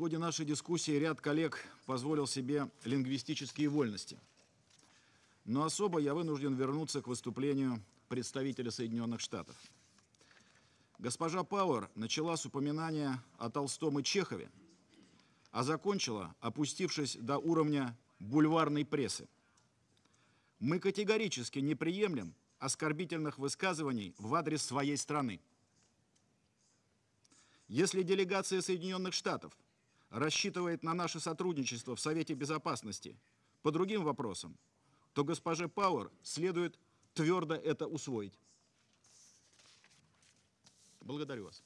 ходе нашей дискуссии ряд коллег позволил себе лингвистические вольности. Но особо я вынужден вернуться к выступлению представителя Соединенных Штатов. Госпожа Пауэр начала с упоминания о Толстом и Чехове, а закончила, опустившись до уровня бульварной прессы. Мы категорически не приемлем оскорбительных высказываний в адрес своей страны. Если делегация Соединенных Штатов рассчитывает на наше сотрудничество в Совете Безопасности по другим вопросам, то госпоже Пауэр следует твердо это усвоить. Благодарю вас.